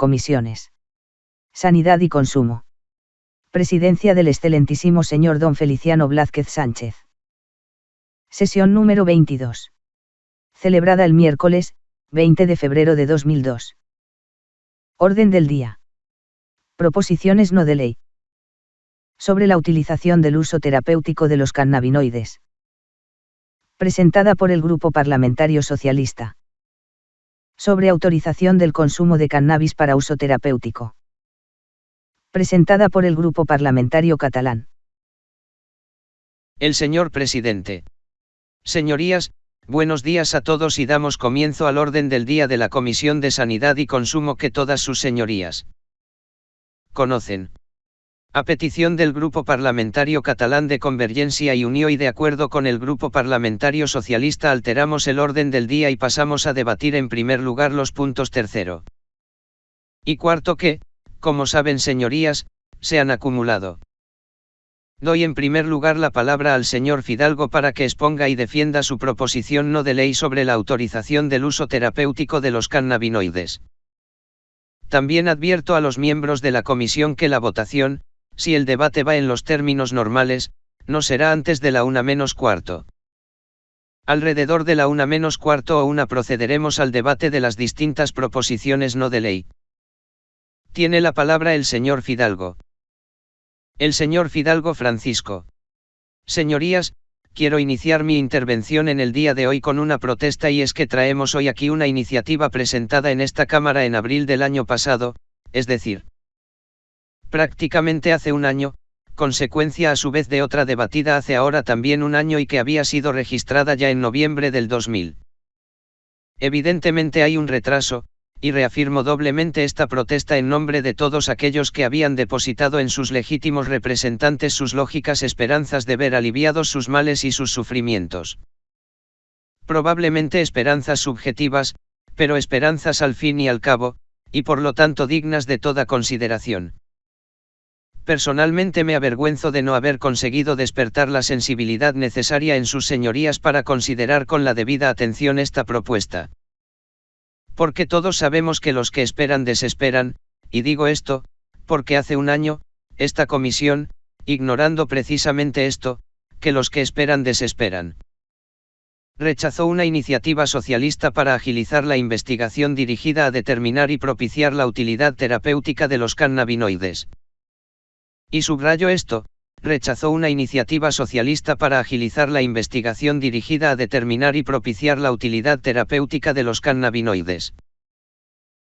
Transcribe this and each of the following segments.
Comisiones. Sanidad y Consumo. Presidencia del excelentísimo señor don Feliciano Blázquez Sánchez. Sesión número 22. Celebrada el miércoles, 20 de febrero de 2002. Orden del día. Proposiciones no de ley. Sobre la utilización del uso terapéutico de los cannabinoides. Presentada por el Grupo Parlamentario Socialista. Sobre autorización del consumo de cannabis para uso terapéutico. Presentada por el Grupo Parlamentario Catalán. El señor presidente. Señorías, buenos días a todos y damos comienzo al orden del día de la Comisión de Sanidad y Consumo que todas sus señorías conocen. A petición del Grupo Parlamentario Catalán de Convergencia y Unión y de acuerdo con el Grupo Parlamentario Socialista alteramos el orden del día y pasamos a debatir en primer lugar los puntos tercero y cuarto que, como saben señorías, se han acumulado. Doy en primer lugar la palabra al señor Fidalgo para que exponga y defienda su proposición no de ley sobre la autorización del uso terapéutico de los cannabinoides. También advierto a los miembros de la comisión que la votación, si el debate va en los términos normales, no será antes de la una menos cuarto. Alrededor de la una menos cuarto o una procederemos al debate de las distintas proposiciones no de ley. Tiene la palabra el señor Fidalgo. El señor Fidalgo Francisco. Señorías, quiero iniciar mi intervención en el día de hoy con una protesta y es que traemos hoy aquí una iniciativa presentada en esta Cámara en abril del año pasado, es decir, prácticamente hace un año, consecuencia a su vez de otra debatida hace ahora también un año y que había sido registrada ya en noviembre del 2000. Evidentemente hay un retraso, y reafirmo doblemente esta protesta en nombre de todos aquellos que habían depositado en sus legítimos representantes sus lógicas esperanzas de ver aliviados sus males y sus sufrimientos. Probablemente esperanzas subjetivas, pero esperanzas al fin y al cabo, y por lo tanto dignas de toda consideración. Personalmente me avergüenzo de no haber conseguido despertar la sensibilidad necesaria en sus señorías para considerar con la debida atención esta propuesta. Porque todos sabemos que los que esperan desesperan, y digo esto, porque hace un año, esta comisión, ignorando precisamente esto, que los que esperan desesperan. Rechazó una iniciativa socialista para agilizar la investigación dirigida a determinar y propiciar la utilidad terapéutica de los cannabinoides. Y subrayo esto, rechazó una iniciativa socialista para agilizar la investigación dirigida a determinar y propiciar la utilidad terapéutica de los cannabinoides.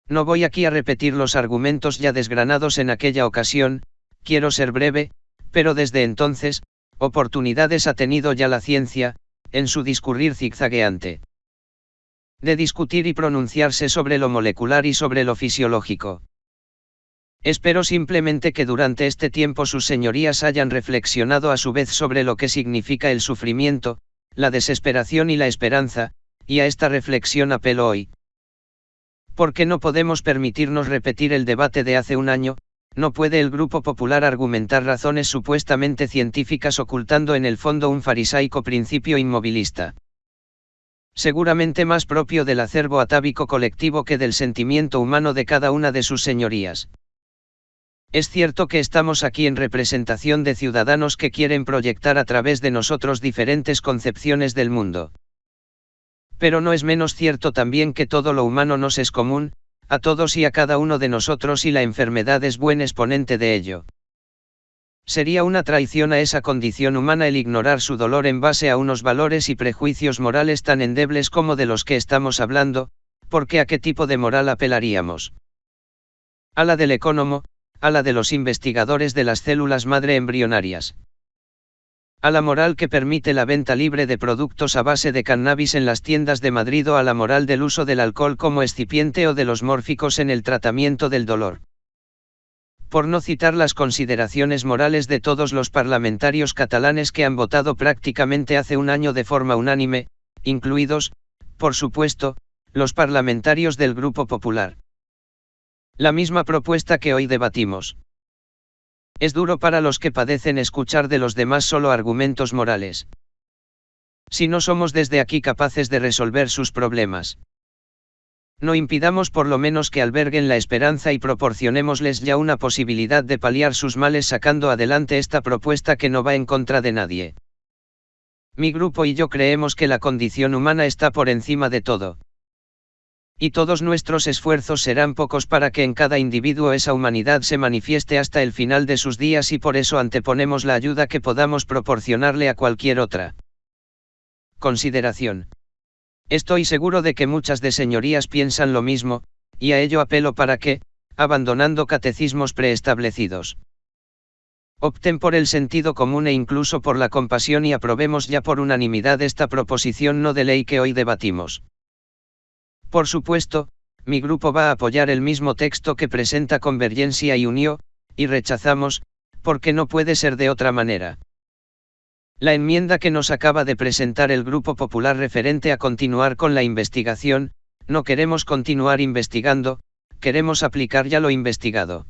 No voy aquí a repetir los argumentos ya desgranados en aquella ocasión, quiero ser breve, pero desde entonces, oportunidades ha tenido ya la ciencia, en su discurrir zigzagueante. De discutir y pronunciarse sobre lo molecular y sobre lo fisiológico. Espero simplemente que durante este tiempo sus señorías hayan reflexionado a su vez sobre lo que significa el sufrimiento, la desesperación y la esperanza, y a esta reflexión apelo hoy. Porque no podemos permitirnos repetir el debate de hace un año, no puede el Grupo Popular argumentar razones supuestamente científicas ocultando en el fondo un farisaico principio inmovilista. Seguramente más propio del acervo atávico colectivo que del sentimiento humano de cada una de sus señorías. Es cierto que estamos aquí en representación de ciudadanos que quieren proyectar a través de nosotros diferentes concepciones del mundo. Pero no es menos cierto también que todo lo humano nos es común, a todos y a cada uno de nosotros y la enfermedad es buen exponente de ello. Sería una traición a esa condición humana el ignorar su dolor en base a unos valores y prejuicios morales tan endebles como de los que estamos hablando, porque a qué tipo de moral apelaríamos. A la del ecónomo, a la de los investigadores de las células madre embrionarias. A la moral que permite la venta libre de productos a base de cannabis en las tiendas de Madrid o a la moral del uso del alcohol como excipiente o de los mórficos en el tratamiento del dolor. Por no citar las consideraciones morales de todos los parlamentarios catalanes que han votado prácticamente hace un año de forma unánime, incluidos, por supuesto, los parlamentarios del Grupo Popular. La misma propuesta que hoy debatimos. Es duro para los que padecen escuchar de los demás solo argumentos morales. Si no somos desde aquí capaces de resolver sus problemas. No impidamos por lo menos que alberguen la esperanza y proporcionémosles ya una posibilidad de paliar sus males sacando adelante esta propuesta que no va en contra de nadie. Mi grupo y yo creemos que la condición humana está por encima de todo. Y todos nuestros esfuerzos serán pocos para que en cada individuo esa humanidad se manifieste hasta el final de sus días y por eso anteponemos la ayuda que podamos proporcionarle a cualquier otra. Consideración. Estoy seguro de que muchas de señorías piensan lo mismo, y a ello apelo para que, abandonando catecismos preestablecidos, opten por el sentido común e incluso por la compasión y aprobemos ya por unanimidad esta proposición no de ley que hoy debatimos. Por supuesto, mi grupo va a apoyar el mismo texto que presenta Convergencia y Unió, y rechazamos, porque no puede ser de otra manera. La enmienda que nos acaba de presentar el Grupo Popular referente a continuar con la investigación, no queremos continuar investigando, queremos aplicar ya lo investigado.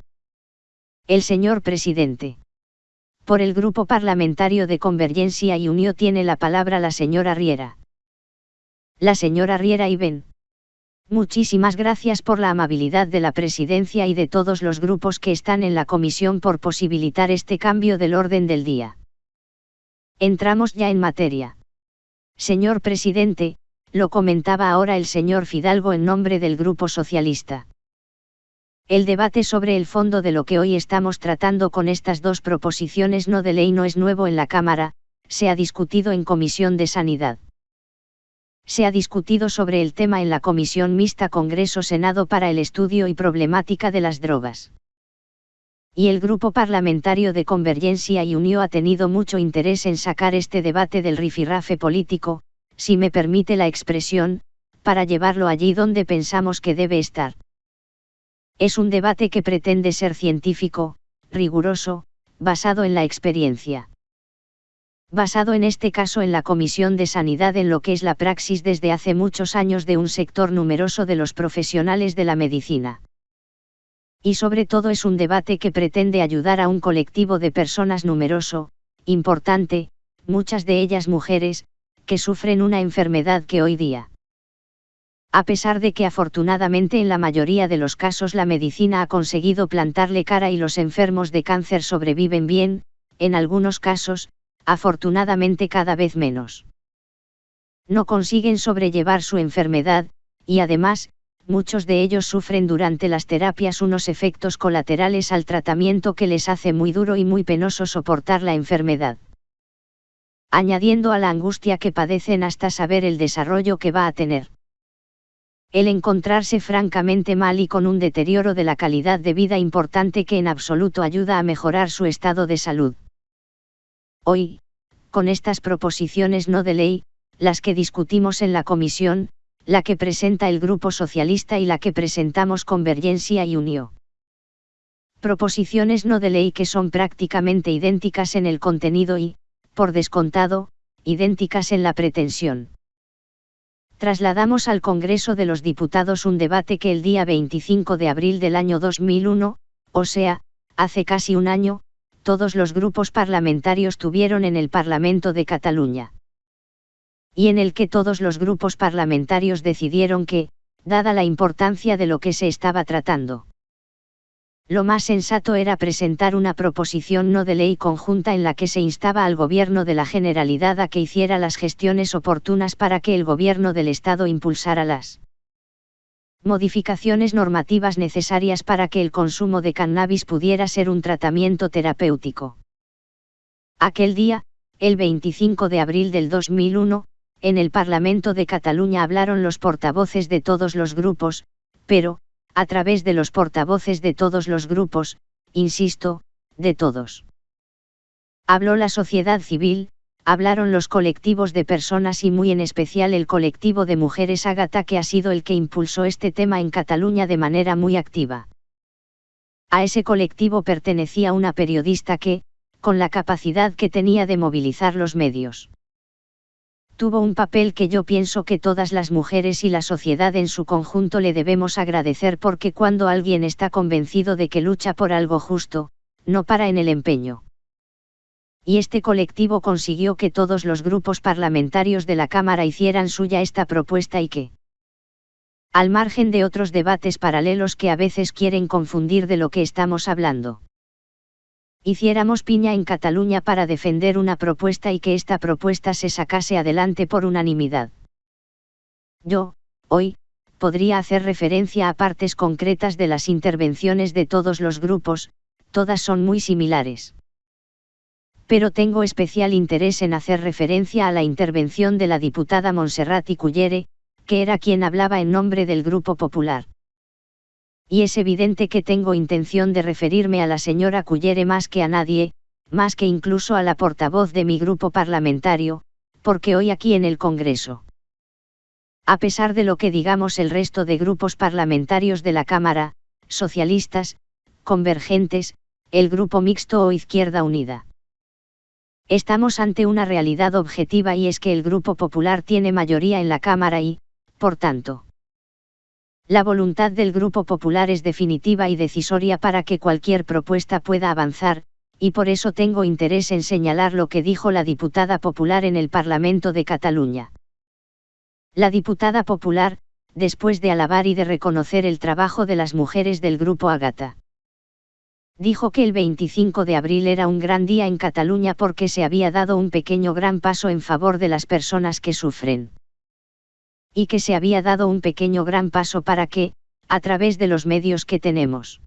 El señor presidente. Por el Grupo Parlamentario de Convergencia y Unión tiene la palabra la señora Riera. La señora Riera y Ben. Muchísimas gracias por la amabilidad de la presidencia y de todos los grupos que están en la comisión por posibilitar este cambio del orden del día. Entramos ya en materia. Señor presidente, lo comentaba ahora el señor Fidalgo en nombre del Grupo Socialista. El debate sobre el fondo de lo que hoy estamos tratando con estas dos proposiciones no de ley no es nuevo en la Cámara, se ha discutido en Comisión de Sanidad. Se ha discutido sobre el tema en la Comisión Mixta Congreso-Senado para el estudio y problemática de las drogas y el grupo parlamentario de Convergencia y Unió ha tenido mucho interés en sacar este debate del rifirrafe político, si me permite la expresión, para llevarlo allí donde pensamos que debe estar. Es un debate que pretende ser científico, riguroso, basado en la experiencia. Basado en este caso en la Comisión de Sanidad en lo que es la praxis desde hace muchos años de un sector numeroso de los profesionales de la medicina y sobre todo es un debate que pretende ayudar a un colectivo de personas numeroso, importante, muchas de ellas mujeres, que sufren una enfermedad que hoy día. A pesar de que afortunadamente en la mayoría de los casos la medicina ha conseguido plantarle cara y los enfermos de cáncer sobreviven bien, en algunos casos, afortunadamente cada vez menos. No consiguen sobrellevar su enfermedad, y además, muchos de ellos sufren durante las terapias unos efectos colaterales al tratamiento que les hace muy duro y muy penoso soportar la enfermedad. Añadiendo a la angustia que padecen hasta saber el desarrollo que va a tener. El encontrarse francamente mal y con un deterioro de la calidad de vida importante que en absoluto ayuda a mejorar su estado de salud. Hoy, con estas proposiciones no de ley, las que discutimos en la comisión, la que presenta el Grupo Socialista y la que presentamos Convergencia y Unió. Proposiciones no de ley que son prácticamente idénticas en el contenido y, por descontado, idénticas en la pretensión. Trasladamos al Congreso de los Diputados un debate que el día 25 de abril del año 2001, o sea, hace casi un año, todos los grupos parlamentarios tuvieron en el Parlamento de Cataluña. Y en el que todos los grupos parlamentarios decidieron que, dada la importancia de lo que se estaba tratando, lo más sensato era presentar una proposición no de ley conjunta en la que se instaba al Gobierno de la Generalidad a que hiciera las gestiones oportunas para que el Gobierno del Estado impulsara las modificaciones normativas necesarias para que el consumo de cannabis pudiera ser un tratamiento terapéutico. Aquel día, el 25 de abril del 2001, en el Parlamento de Cataluña hablaron los portavoces de todos los grupos, pero, a través de los portavoces de todos los grupos, insisto, de todos. Habló la sociedad civil, hablaron los colectivos de personas y muy en especial el colectivo de mujeres Ágata que ha sido el que impulsó este tema en Cataluña de manera muy activa. A ese colectivo pertenecía una periodista que, con la capacidad que tenía de movilizar los medios tuvo un papel que yo pienso que todas las mujeres y la sociedad en su conjunto le debemos agradecer porque cuando alguien está convencido de que lucha por algo justo, no para en el empeño. Y este colectivo consiguió que todos los grupos parlamentarios de la Cámara hicieran suya esta propuesta y que Al margen de otros debates paralelos que a veces quieren confundir de lo que estamos hablando. Hiciéramos piña en Cataluña para defender una propuesta y que esta propuesta se sacase adelante por unanimidad. Yo, hoy, podría hacer referencia a partes concretas de las intervenciones de todos los grupos, todas son muy similares. Pero tengo especial interés en hacer referencia a la intervención de la diputada Montserrat Cullere, que era quien hablaba en nombre del Grupo Popular. Y es evidente que tengo intención de referirme a la señora Cullere más que a nadie, más que incluso a la portavoz de mi grupo parlamentario, porque hoy aquí en el Congreso a pesar de lo que digamos el resto de grupos parlamentarios de la Cámara, socialistas, convergentes, el Grupo Mixto o Izquierda Unida. Estamos ante una realidad objetiva y es que el Grupo Popular tiene mayoría en la Cámara y, por tanto, la voluntad del Grupo Popular es definitiva y decisoria para que cualquier propuesta pueda avanzar, y por eso tengo interés en señalar lo que dijo la diputada popular en el Parlamento de Cataluña. La diputada popular, después de alabar y de reconocer el trabajo de las mujeres del grupo Agata. Dijo que el 25 de abril era un gran día en Cataluña porque se había dado un pequeño gran paso en favor de las personas que sufren. Y que se había dado un pequeño gran paso para que, a través de los medios que tenemos,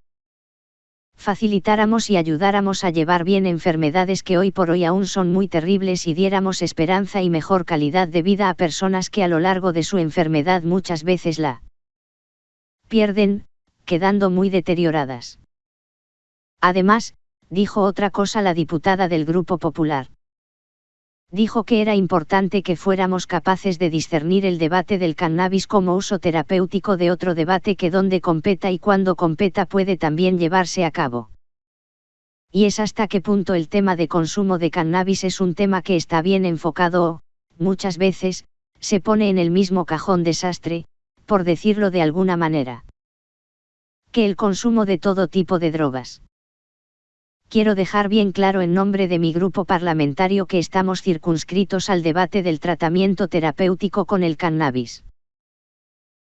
facilitáramos y ayudáramos a llevar bien enfermedades que hoy por hoy aún son muy terribles y diéramos esperanza y mejor calidad de vida a personas que a lo largo de su enfermedad muchas veces la pierden, quedando muy deterioradas. Además, dijo otra cosa la diputada del Grupo Popular dijo que era importante que fuéramos capaces de discernir el debate del cannabis como uso terapéutico de otro debate que donde competa y cuando competa puede también llevarse a cabo. Y es hasta qué punto el tema de consumo de cannabis es un tema que está bien enfocado o, muchas veces, se pone en el mismo cajón desastre, por decirlo de alguna manera. Que el consumo de todo tipo de drogas quiero dejar bien claro en nombre de mi grupo parlamentario que estamos circunscritos al debate del tratamiento terapéutico con el cannabis.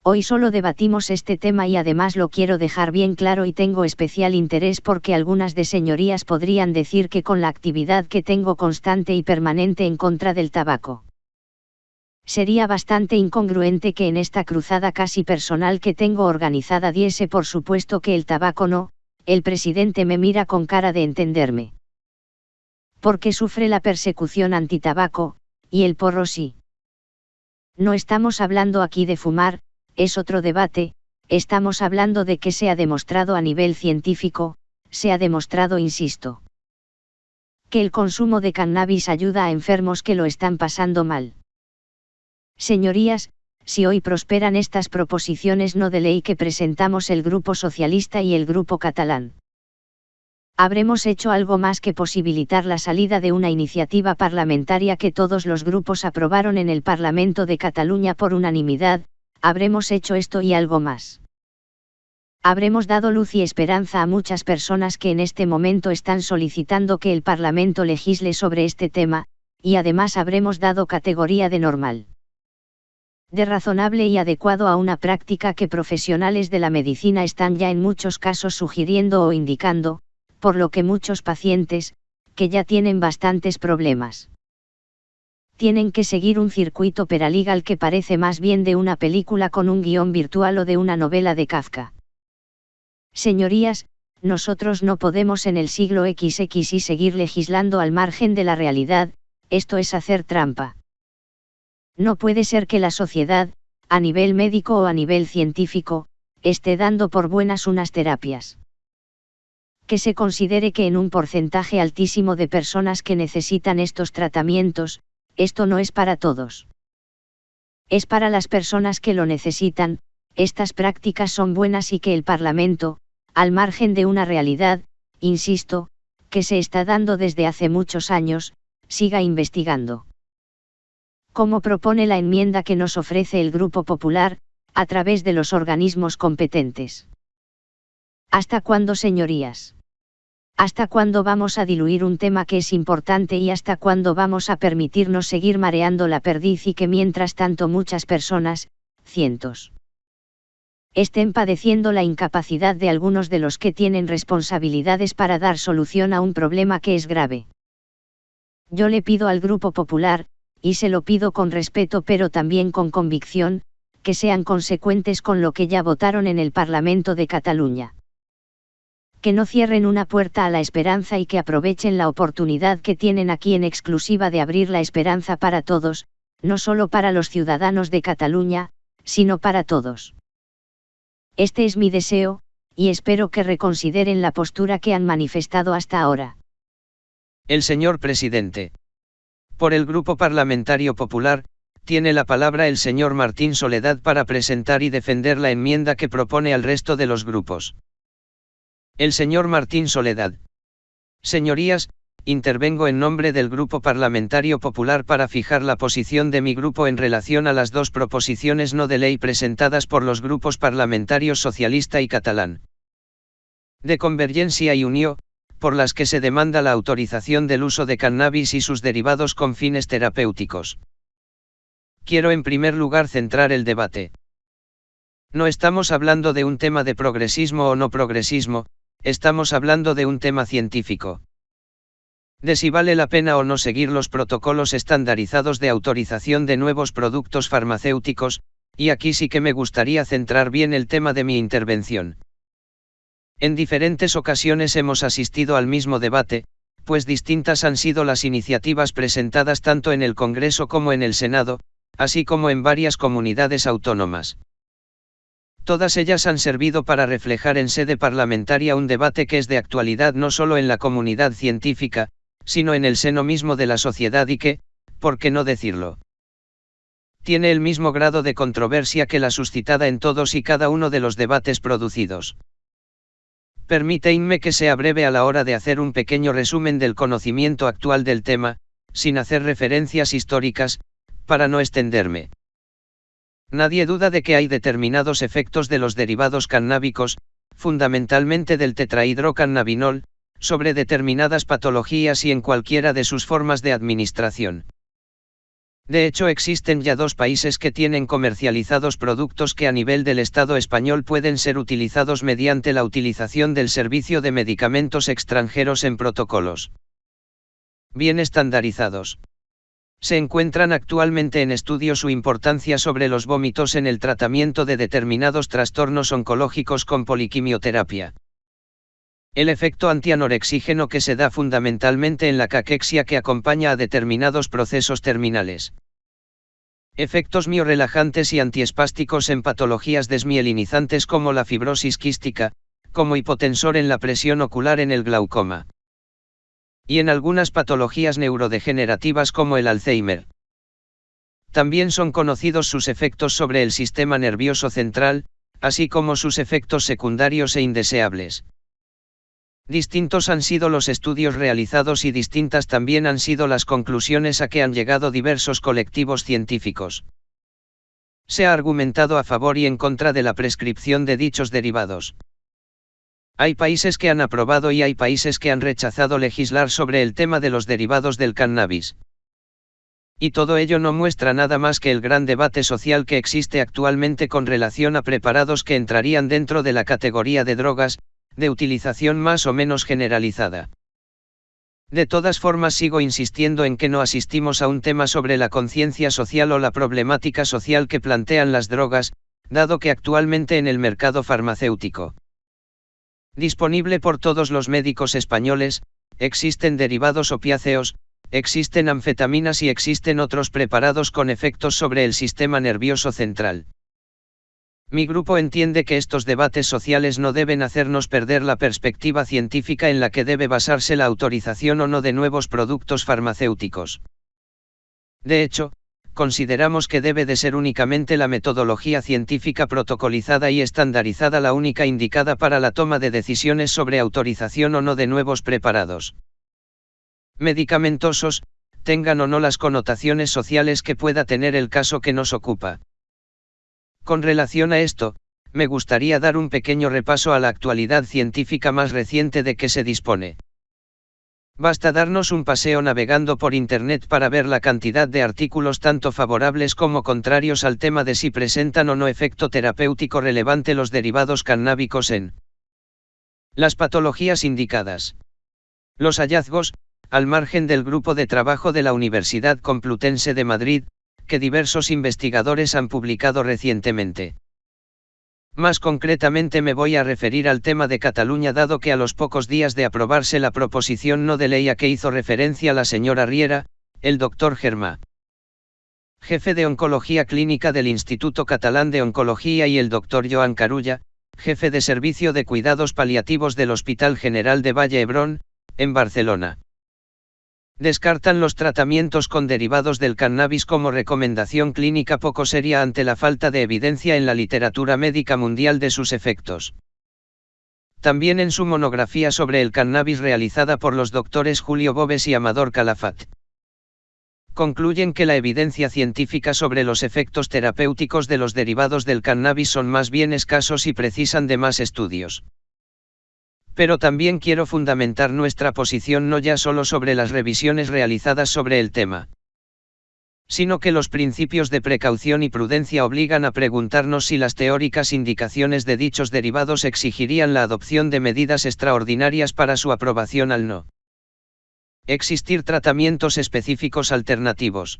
Hoy solo debatimos este tema y además lo quiero dejar bien claro y tengo especial interés porque algunas de señorías podrían decir que con la actividad que tengo constante y permanente en contra del tabaco. Sería bastante incongruente que en esta cruzada casi personal que tengo organizada diese por supuesto que el tabaco no, el presidente me mira con cara de entenderme. Porque sufre la persecución antitabaco, y el porro sí. No estamos hablando aquí de fumar, es otro debate, estamos hablando de que se ha demostrado a nivel científico, se ha demostrado, insisto, que el consumo de cannabis ayuda a enfermos que lo están pasando mal. Señorías, si hoy prosperan estas proposiciones no de ley que presentamos el Grupo Socialista y el Grupo Catalán. Habremos hecho algo más que posibilitar la salida de una iniciativa parlamentaria que todos los grupos aprobaron en el Parlamento de Cataluña por unanimidad, habremos hecho esto y algo más. Habremos dado luz y esperanza a muchas personas que en este momento están solicitando que el Parlamento legisle sobre este tema, y además habremos dado categoría de normal de razonable y adecuado a una práctica que profesionales de la medicina están ya en muchos casos sugiriendo o indicando, por lo que muchos pacientes, que ya tienen bastantes problemas, tienen que seguir un circuito peraligal que parece más bien de una película con un guion virtual o de una novela de Kafka. Señorías, nosotros no podemos en el siglo XX y seguir legislando al margen de la realidad, esto es hacer trampa. No puede ser que la sociedad, a nivel médico o a nivel científico, esté dando por buenas unas terapias. Que se considere que en un porcentaje altísimo de personas que necesitan estos tratamientos, esto no es para todos. Es para las personas que lo necesitan, estas prácticas son buenas y que el Parlamento, al margen de una realidad, insisto, que se está dando desde hace muchos años, siga investigando como propone la enmienda que nos ofrece el Grupo Popular, a través de los organismos competentes. ¿Hasta cuándo, señorías? ¿Hasta cuándo vamos a diluir un tema que es importante y hasta cuándo vamos a permitirnos seguir mareando la perdiz y que mientras tanto muchas personas, cientos, estén padeciendo la incapacidad de algunos de los que tienen responsabilidades para dar solución a un problema que es grave. Yo le pido al Grupo Popular, y se lo pido con respeto pero también con convicción, que sean consecuentes con lo que ya votaron en el Parlamento de Cataluña. Que no cierren una puerta a la esperanza y que aprovechen la oportunidad que tienen aquí en exclusiva de abrir la esperanza para todos, no solo para los ciudadanos de Cataluña, sino para todos. Este es mi deseo, y espero que reconsideren la postura que han manifestado hasta ahora. El señor presidente. Por el Grupo Parlamentario Popular, tiene la palabra el señor Martín Soledad para presentar y defender la enmienda que propone al resto de los grupos. El señor Martín Soledad. Señorías, intervengo en nombre del Grupo Parlamentario Popular para fijar la posición de mi grupo en relación a las dos proposiciones no de ley presentadas por los grupos parlamentarios socialista y catalán. De Convergencia y Unió, por las que se demanda la autorización del uso de cannabis y sus derivados con fines terapéuticos. Quiero en primer lugar centrar el debate. No estamos hablando de un tema de progresismo o no progresismo, estamos hablando de un tema científico de si vale la pena o no seguir los protocolos estandarizados de autorización de nuevos productos farmacéuticos, y aquí sí que me gustaría centrar bien el tema de mi intervención. En diferentes ocasiones hemos asistido al mismo debate, pues distintas han sido las iniciativas presentadas tanto en el Congreso como en el Senado, así como en varias comunidades autónomas. Todas ellas han servido para reflejar en sede parlamentaria un debate que es de actualidad no solo en la comunidad científica, sino en el seno mismo de la sociedad y que, por qué no decirlo, tiene el mismo grado de controversia que la suscitada en todos y cada uno de los debates producidos. Permíteinme que sea breve a la hora de hacer un pequeño resumen del conocimiento actual del tema, sin hacer referencias históricas, para no extenderme. Nadie duda de que hay determinados efectos de los derivados cannábicos, fundamentalmente del tetrahidrocannabinol, sobre determinadas patologías y en cualquiera de sus formas de administración. De hecho existen ya dos países que tienen comercializados productos que a nivel del Estado español pueden ser utilizados mediante la utilización del servicio de medicamentos extranjeros en protocolos bien estandarizados. Se encuentran actualmente en estudio su importancia sobre los vómitos en el tratamiento de determinados trastornos oncológicos con poliquimioterapia. El efecto antianorexígeno que se da fundamentalmente en la caquexia que acompaña a determinados procesos terminales. Efectos miorelajantes y antiespásticos en patologías desmielinizantes como la fibrosis quística, como hipotensor en la presión ocular en el glaucoma. Y en algunas patologías neurodegenerativas como el Alzheimer. También son conocidos sus efectos sobre el sistema nervioso central, así como sus efectos secundarios e indeseables. Distintos han sido los estudios realizados y distintas también han sido las conclusiones a que han llegado diversos colectivos científicos. Se ha argumentado a favor y en contra de la prescripción de dichos derivados. Hay países que han aprobado y hay países que han rechazado legislar sobre el tema de los derivados del cannabis. Y todo ello no muestra nada más que el gran debate social que existe actualmente con relación a preparados que entrarían dentro de la categoría de drogas, de utilización más o menos generalizada. De todas formas sigo insistiendo en que no asistimos a un tema sobre la conciencia social o la problemática social que plantean las drogas, dado que actualmente en el mercado farmacéutico disponible por todos los médicos españoles, existen derivados opiáceos, existen anfetaminas y existen otros preparados con efectos sobre el sistema nervioso central. Mi grupo entiende que estos debates sociales no deben hacernos perder la perspectiva científica en la que debe basarse la autorización o no de nuevos productos farmacéuticos. De hecho, consideramos que debe de ser únicamente la metodología científica protocolizada y estandarizada la única indicada para la toma de decisiones sobre autorización o no de nuevos preparados medicamentosos, tengan o no las connotaciones sociales que pueda tener el caso que nos ocupa. Con relación a esto, me gustaría dar un pequeño repaso a la actualidad científica más reciente de que se dispone. Basta darnos un paseo navegando por Internet para ver la cantidad de artículos tanto favorables como contrarios al tema de si presentan o no efecto terapéutico relevante los derivados cannábicos en las patologías indicadas. Los hallazgos, al margen del grupo de trabajo de la Universidad Complutense de Madrid, que diversos investigadores han publicado recientemente. Más concretamente me voy a referir al tema de Cataluña dado que a los pocos días de aprobarse la proposición no de ley a que hizo referencia la señora Riera, el doctor Germá, jefe de Oncología Clínica del Instituto Catalán de Oncología y el doctor Joan Carulla, jefe de Servicio de Cuidados Paliativos del Hospital General de Valle Hebrón, en Barcelona. Descartan los tratamientos con derivados del cannabis como recomendación clínica poco seria ante la falta de evidencia en la literatura médica mundial de sus efectos. También en su monografía sobre el cannabis realizada por los doctores Julio Bobes y Amador Calafat. Concluyen que la evidencia científica sobre los efectos terapéuticos de los derivados del cannabis son más bien escasos y precisan de más estudios. Pero también quiero fundamentar nuestra posición no ya solo sobre las revisiones realizadas sobre el tema, sino que los principios de precaución y prudencia obligan a preguntarnos si las teóricas indicaciones de dichos derivados exigirían la adopción de medidas extraordinarias para su aprobación al no existir tratamientos específicos alternativos.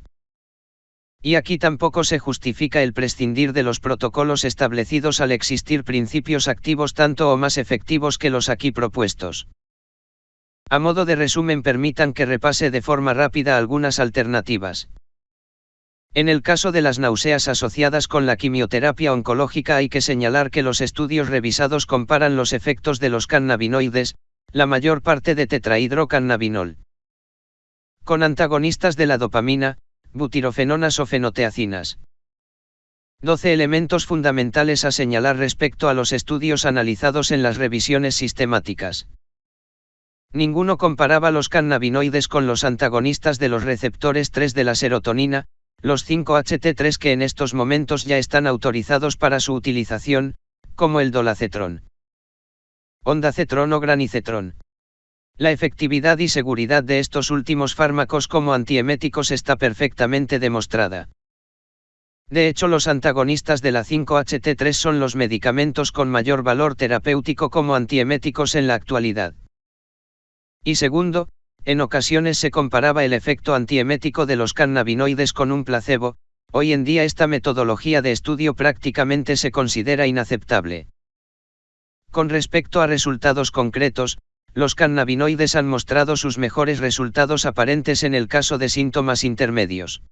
Y aquí tampoco se justifica el prescindir de los protocolos establecidos al existir principios activos tanto o más efectivos que los aquí propuestos. A modo de resumen permitan que repase de forma rápida algunas alternativas. En el caso de las náuseas asociadas con la quimioterapia oncológica hay que señalar que los estudios revisados comparan los efectos de los cannabinoides, la mayor parte de tetrahidrocannabinol, con antagonistas de la dopamina, butirofenonas o fenoteacinas. 12 elementos fundamentales a señalar respecto a los estudios analizados en las revisiones sistemáticas. Ninguno comparaba los cannabinoides con los antagonistas de los receptores 3 de la serotonina, los 5-HT3 que en estos momentos ya están autorizados para su utilización, como el dolacetrón. Ondacetrón o granicetrón. La efectividad y seguridad de estos últimos fármacos como antieméticos está perfectamente demostrada. De hecho, los antagonistas de la 5-HT3 son los medicamentos con mayor valor terapéutico como antieméticos en la actualidad. Y segundo, en ocasiones se comparaba el efecto antiemético de los cannabinoides con un placebo, hoy en día esta metodología de estudio prácticamente se considera inaceptable. Con respecto a resultados concretos, los cannabinoides han mostrado sus mejores resultados aparentes en el caso de síntomas intermedios.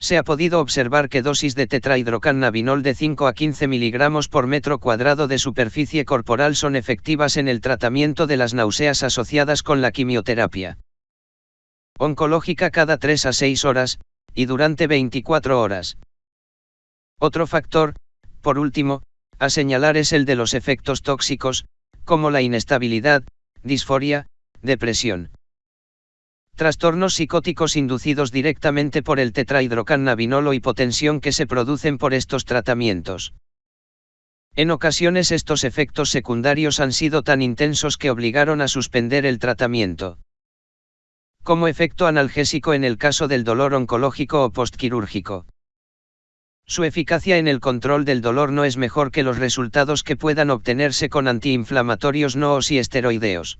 Se ha podido observar que dosis de tetrahidrocannabinol de 5 a 15 mg por metro cuadrado de superficie corporal son efectivas en el tratamiento de las náuseas asociadas con la quimioterapia oncológica cada 3 a 6 horas, y durante 24 horas. Otro factor, por último, a señalar es el de los efectos tóxicos, como la inestabilidad, disforia, depresión. Trastornos psicóticos inducidos directamente por el tetrahidrocannabinol o hipotensión que se producen por estos tratamientos. En ocasiones estos efectos secundarios han sido tan intensos que obligaron a suspender el tratamiento. Como efecto analgésico en el caso del dolor oncológico o postquirúrgico. Su eficacia en el control del dolor no es mejor que los resultados que puedan obtenerse con antiinflamatorios no o si esteroideos.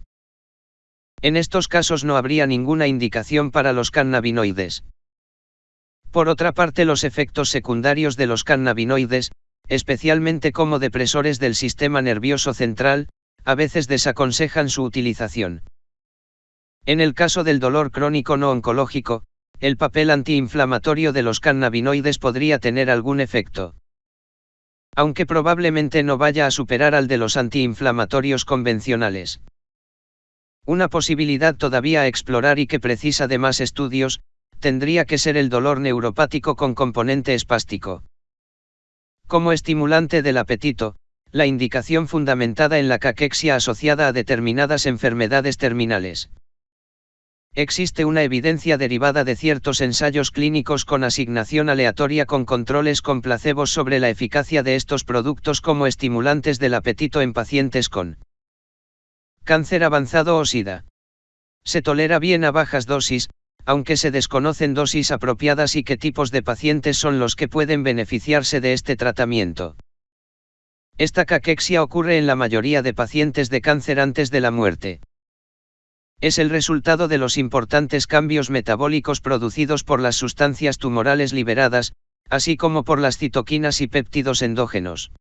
En estos casos no habría ninguna indicación para los cannabinoides. Por otra parte, los efectos secundarios de los cannabinoides, especialmente como depresores del sistema nervioso central, a veces desaconsejan su utilización. En el caso del dolor crónico no oncológico, el papel antiinflamatorio de los cannabinoides podría tener algún efecto. Aunque probablemente no vaya a superar al de los antiinflamatorios convencionales. Una posibilidad todavía a explorar y que precisa de más estudios, tendría que ser el dolor neuropático con componente espástico. Como estimulante del apetito, la indicación fundamentada en la caquexia asociada a determinadas enfermedades terminales. Existe una evidencia derivada de ciertos ensayos clínicos con asignación aleatoria con controles con placebos sobre la eficacia de estos productos como estimulantes del apetito en pacientes con cáncer avanzado o SIDA. Se tolera bien a bajas dosis, aunque se desconocen dosis apropiadas y qué tipos de pacientes son los que pueden beneficiarse de este tratamiento. Esta caquexia ocurre en la mayoría de pacientes de cáncer antes de la muerte. Es el resultado de los importantes cambios metabólicos producidos por las sustancias tumorales liberadas, así como por las citoquinas y péptidos endógenos.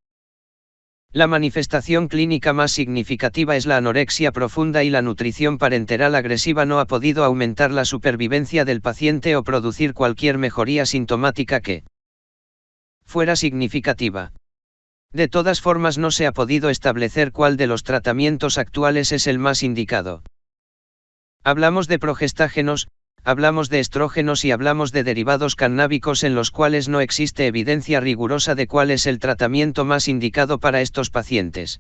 La manifestación clínica más significativa es la anorexia profunda y la nutrición parenteral agresiva no ha podido aumentar la supervivencia del paciente o producir cualquier mejoría sintomática que fuera significativa. De todas formas no se ha podido establecer cuál de los tratamientos actuales es el más indicado. Hablamos de progestágenos, hablamos de estrógenos y hablamos de derivados cannábicos en los cuales no existe evidencia rigurosa de cuál es el tratamiento más indicado para estos pacientes.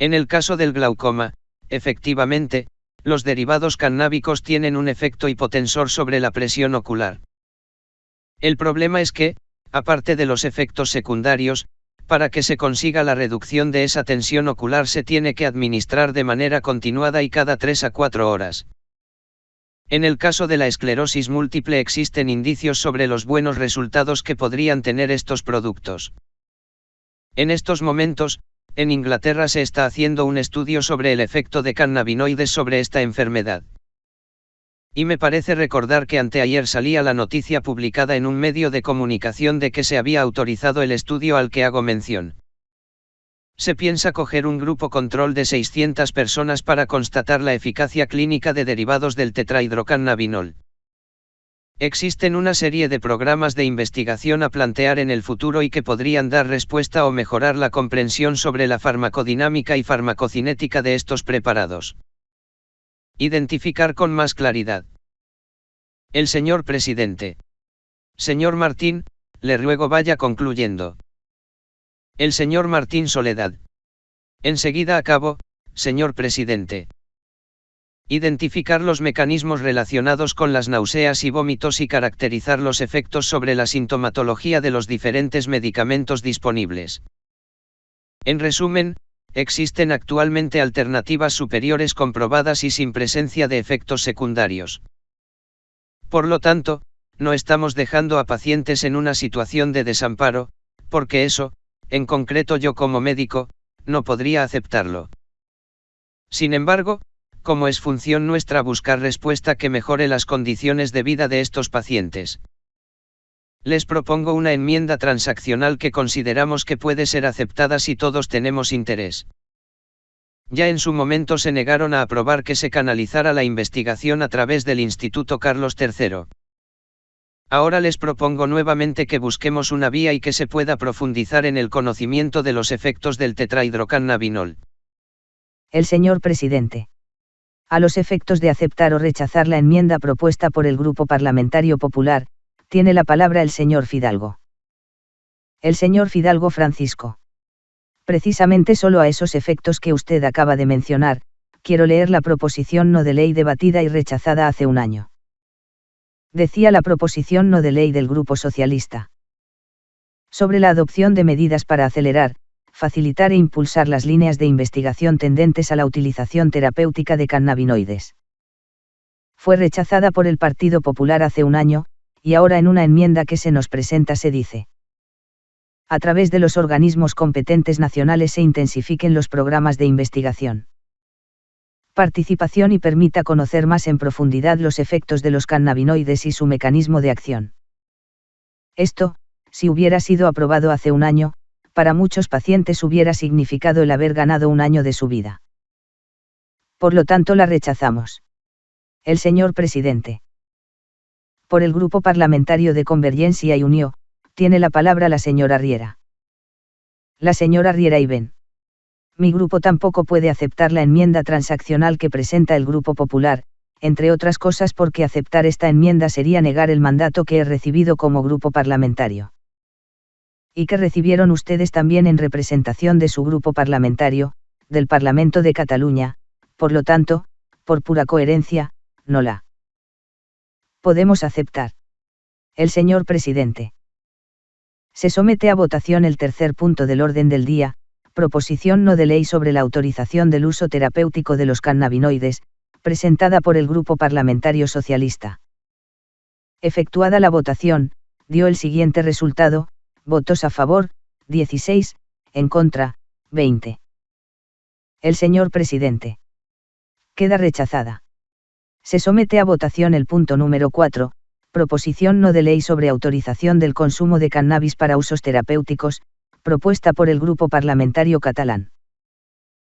En el caso del glaucoma, efectivamente, los derivados cannábicos tienen un efecto hipotensor sobre la presión ocular. El problema es que, aparte de los efectos secundarios, para que se consiga la reducción de esa tensión ocular se tiene que administrar de manera continuada y cada 3 a 4 horas. En el caso de la esclerosis múltiple existen indicios sobre los buenos resultados que podrían tener estos productos. En estos momentos, en Inglaterra se está haciendo un estudio sobre el efecto de cannabinoides sobre esta enfermedad. Y me parece recordar que anteayer salía la noticia publicada en un medio de comunicación de que se había autorizado el estudio al que hago mención. Se piensa coger un grupo control de 600 personas para constatar la eficacia clínica de derivados del tetrahidrocannabinol. Existen una serie de programas de investigación a plantear en el futuro y que podrían dar respuesta o mejorar la comprensión sobre la farmacodinámica y farmacocinética de estos preparados. Identificar con más claridad. El señor presidente. Señor Martín, le ruego vaya concluyendo. El señor Martín Soledad. Enseguida acabo, señor presidente. Identificar los mecanismos relacionados con las náuseas y vómitos y caracterizar los efectos sobre la sintomatología de los diferentes medicamentos disponibles. En resumen, existen actualmente alternativas superiores comprobadas y sin presencia de efectos secundarios. Por lo tanto, no estamos dejando a pacientes en una situación de desamparo, porque eso, en concreto yo como médico, no podría aceptarlo. Sin embargo, como es función nuestra buscar respuesta que mejore las condiciones de vida de estos pacientes. Les propongo una enmienda transaccional que consideramos que puede ser aceptada si todos tenemos interés. Ya en su momento se negaron a aprobar que se canalizara la investigación a través del Instituto Carlos III. Ahora les propongo nuevamente que busquemos una vía y que se pueda profundizar en el conocimiento de los efectos del tetrahidrocannabinol. El señor presidente. A los efectos de aceptar o rechazar la enmienda propuesta por el Grupo Parlamentario Popular, tiene la palabra el señor Fidalgo. El señor Fidalgo Francisco. Precisamente solo a esos efectos que usted acaba de mencionar, quiero leer la proposición no de ley debatida y rechazada hace un año. Decía la proposición no de ley del Grupo Socialista. Sobre la adopción de medidas para acelerar, facilitar e impulsar las líneas de investigación tendentes a la utilización terapéutica de cannabinoides. Fue rechazada por el Partido Popular hace un año, y ahora en una enmienda que se nos presenta se dice. A través de los organismos competentes nacionales se intensifiquen los programas de investigación. Participación y permita conocer más en profundidad los efectos de los cannabinoides y su mecanismo de acción. Esto, si hubiera sido aprobado hace un año, para muchos pacientes hubiera significado el haber ganado un año de su vida. Por lo tanto la rechazamos. El señor presidente por el Grupo Parlamentario de Convergencia y Unió, tiene la palabra la señora Riera. La señora Riera y Ben. Mi grupo tampoco puede aceptar la enmienda transaccional que presenta el Grupo Popular, entre otras cosas porque aceptar esta enmienda sería negar el mandato que he recibido como grupo parlamentario. Y que recibieron ustedes también en representación de su grupo parlamentario, del Parlamento de Cataluña, por lo tanto, por pura coherencia, no la podemos aceptar. El señor presidente. Se somete a votación el tercer punto del orden del día, proposición no de ley sobre la autorización del uso terapéutico de los cannabinoides, presentada por el Grupo Parlamentario Socialista. Efectuada la votación, dio el siguiente resultado, votos a favor, 16, en contra, 20. El señor presidente. Queda rechazada. Se somete a votación el punto número 4, proposición no de ley sobre autorización del consumo de cannabis para usos terapéuticos, propuesta por el Grupo Parlamentario Catalán.